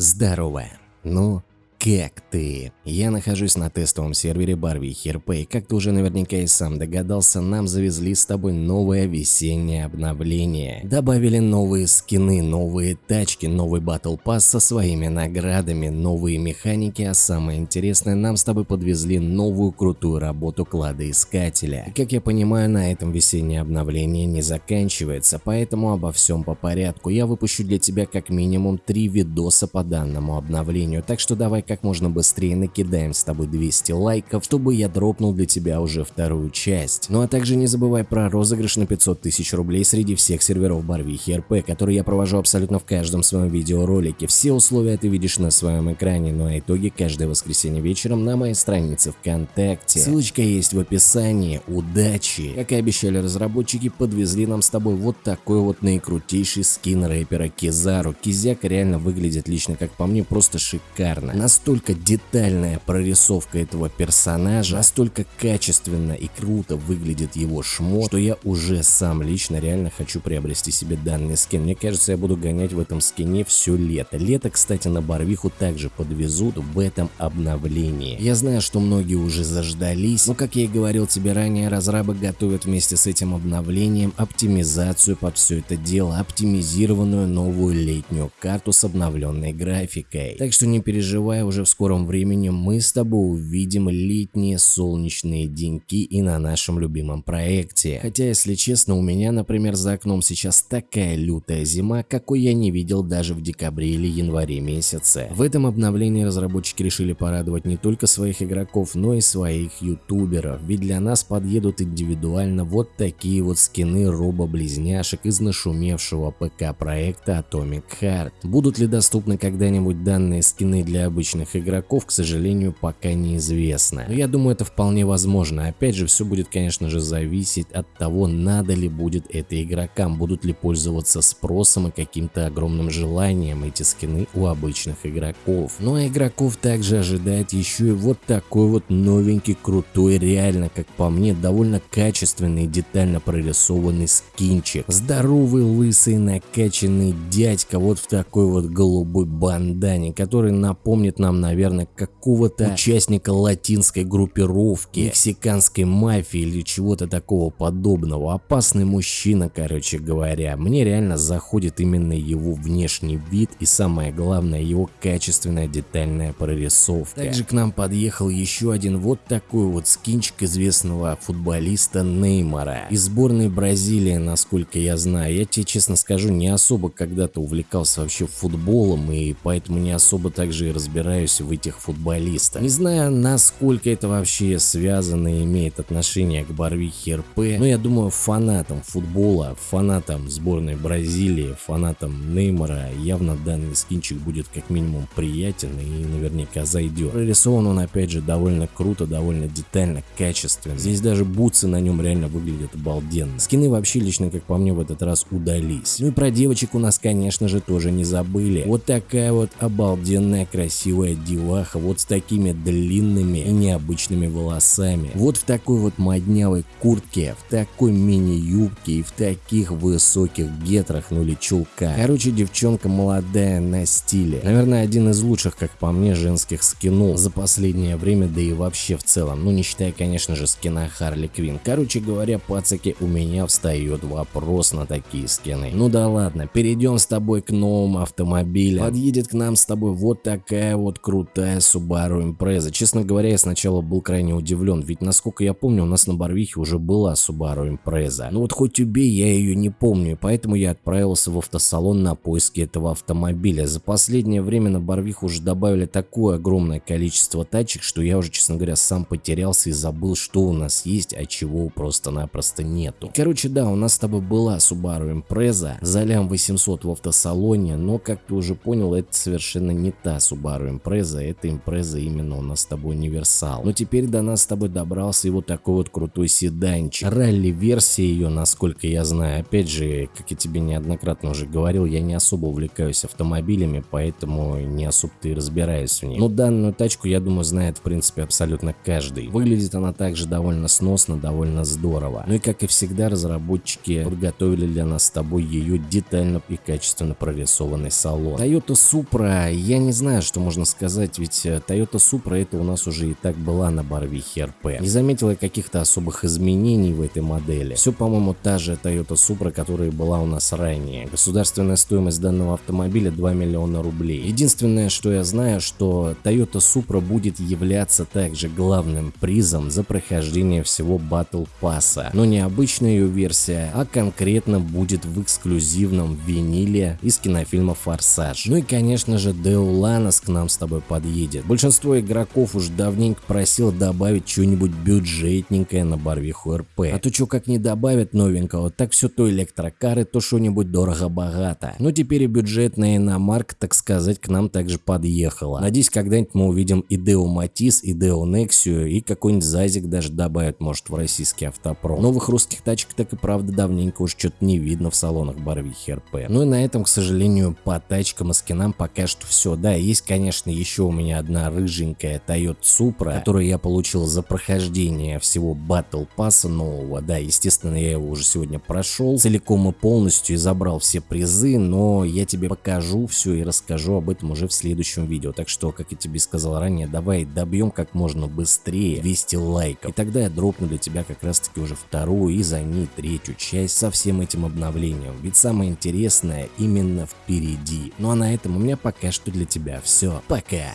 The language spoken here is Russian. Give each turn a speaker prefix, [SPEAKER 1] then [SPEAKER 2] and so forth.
[SPEAKER 1] Здорово. Ну, как ты? Я нахожусь на тестовом сервере Барвихи РП, и как ты уже наверняка и сам догадался, нам завезли с тобой новое весеннее обновление. Добавили новые скины, новые тачки, новый батл пасс со своими наградами, новые механики, а самое интересное, нам с тобой подвезли новую крутую работу кладоискателя. И как я понимаю, на этом весеннее обновление не заканчивается, поэтому обо всем по порядку. Я выпущу для тебя как минимум три видоса по данному обновлению, так что давай как можно быстрее накидаем с тобой 200 лайков, чтобы я дропнул для тебя уже вторую часть. Ну а также не забывай про розыгрыш на 500 тысяч рублей среди всех серверов Барвихи РП, который я провожу абсолютно в каждом своем видеоролике. Все условия ты видишь на своем экране, ну а итоги каждое воскресенье вечером на моей странице ВКонтакте. Ссылочка есть в описании. Удачи! Как и обещали разработчики, подвезли нам с тобой вот такой вот наикрутейший скин рэпера Кизару. Кизяк реально выглядит лично, как по мне, просто шикарно. Нас настолько детальная прорисовка этого персонажа, настолько качественно и круто выглядит его шмо, что я уже сам лично реально хочу приобрести себе данный скин. Мне кажется, я буду гонять в этом скине все лето. Лето, кстати, на Барвиху также подвезут в этом обновлении. Я знаю, что многие уже заждались, но как я и говорил тебе ранее, разрабы готовят вместе с этим обновлением оптимизацию под все это дело, оптимизированную новую летнюю карту с обновленной графикой. Так что не переживай, уже в скором времени мы с тобой увидим летние солнечные деньки и на нашем любимом проекте. Хотя, если честно, у меня, например, за окном сейчас такая лютая зима, какой я не видел даже в декабре или январе месяце. В этом обновлении разработчики решили порадовать не только своих игроков, но и своих ютуберов, ведь для нас подъедут индивидуально вот такие вот скины робо-близняшек из нашумевшего ПК проекта Atomic Heart. Будут ли доступны когда-нибудь данные скины для обычных обычных игроков, к сожалению, пока неизвестно. Но я думаю, это вполне возможно. Опять же, все будет, конечно же, зависеть от того, надо ли будет это игрокам, будут ли пользоваться спросом и каким-то огромным желанием эти скины у обычных игроков. Ну а игроков также ожидает еще и вот такой вот новенький, крутой, реально, как по мне, довольно качественный и детально прорисованный скинчик. Здоровый, лысый, накачанный дядька вот в такой вот голубой бандане, который напомнит нам нам, наверное, какого-то участника латинской группировки, мексиканской мафии или чего-то такого подобного. Опасный мужчина, короче говоря. Мне реально заходит именно его внешний вид и самое главное его качественная детальная прорисовка. Также к нам подъехал еще один вот такой вот скинчик известного футболиста Неймара из сборной Бразилии, насколько я знаю. Я тебе честно скажу, не особо когда-то увлекался вообще футболом и поэтому не особо также и разбираюсь разбираюсь в этих футболистах. Не знаю, насколько это вообще связано и имеет отношение к Барвихе РП, но я думаю, фанатам футбола, фанатам сборной Бразилии, фанатам Неймара явно данный скинчик будет как минимум приятен и наверняка зайдет. Прорисован он опять же довольно круто, довольно детально, качественно. Здесь даже бутсы на нем реально выглядят обалденно. Скины вообще лично, как по мне, в этот раз удались. Ну и про девочек у нас, конечно же, тоже не забыли. Вот такая вот обалденная, красивая красивая деваха вот с такими длинными и необычными волосами. Вот в такой вот моднявой куртке, в такой мини-юбке и в таких высоких гетрах, ну или чулках. Короче, девчонка молодая на стиле. Наверное, один из лучших, как по мне, женских скинов за последнее время, да и вообще в целом. Ну, не считая, конечно же, скина Харли Квин. Короче говоря, пацаки, у меня встает вопрос на такие скины. Ну да ладно, перейдем с тобой к новым автомобилям. Подъедет к нам с тобой вот такая вот крутая Subaru Impreza. Честно говоря, я сначала был крайне удивлен, ведь насколько я помню, у нас на Барвихе уже была Subaru Impreza. Ну вот хоть убей, я ее не помню, и поэтому я отправился в автосалон на поиски этого автомобиля. За последнее время на Барвиху уже добавили такое огромное количество тачек, что я уже, честно говоря, сам потерялся и забыл, что у нас есть, а чего просто-напросто нету. Короче, да, у нас с тобой была Subaru Impreza за лям 800 в автосалоне, но, как ты уже понял, это совершенно не та Subaru импреза, эта импреза именно у нас с тобой универсал. Но теперь до нас с тобой добрался и вот такой вот крутой седанчик. Ралли-версия ее, насколько я знаю. Опять же, как я тебе неоднократно уже говорил, я не особо увлекаюсь автомобилями, поэтому не особо-то и разбираюсь в них. Но данную тачку, я думаю, знает в принципе абсолютно каждый. Выглядит она также довольно сносно, довольно здорово. Ну и как и всегда, разработчики подготовили для нас с тобой ее детально и качественно прорисованный салон. Toyota Supra, я не знаю, что можно сказать, ведь э, Toyota Supra это у нас уже и так была на Барвихе РП. Не заметила каких-то особых изменений в этой модели. Все, по-моему, та же Toyota Supra, которая была у нас ранее. Государственная стоимость данного автомобиля 2 миллиона рублей. Единственное, что я знаю, что Toyota Supra будет являться также главным призом за прохождение всего Battle Pass. Но не обычная ее версия, а конкретно будет в эксклюзивном виниле из кинофильма Форсаж. Ну и конечно же Део Ланос к нам с тобой подъедет. Большинство игроков уж давненько просил добавить что-нибудь бюджетненькое на Барвиху РП. А то что как не добавят новенького, так все то электрокары, то что-нибудь дорого-богато. Но теперь и бюджетная иномарка, так сказать, к нам также подъехала. Надеюсь, когда-нибудь мы увидим и Део Матис, и Део Нексию, и какой-нибудь Зазик даже добавят, может, в российский автопром. Новых русских тачек так и правда давненько уж что-то не видно в салонах Барвихи РП. Ну и на этом, к сожалению, по тачкам и скинам пока что все. Да, есть, конечно, еще у меня одна рыженькая Toyota Supra, которую я получил за прохождение всего Battle Pass нового. Да, естественно, я его уже сегодня прошел целиком и полностью и забрал все призы, но я тебе покажу все и расскажу об этом уже в следующем видео. Так что, как я тебе сказал ранее, давай добьем как можно быстрее 200 лайков. И тогда я дропну для тебя как раз таки уже вторую и за ней третью часть со всем этим обновлением. Ведь самое интересное именно впереди. Ну а на этом у меня пока что для тебя все. Пока! cueca.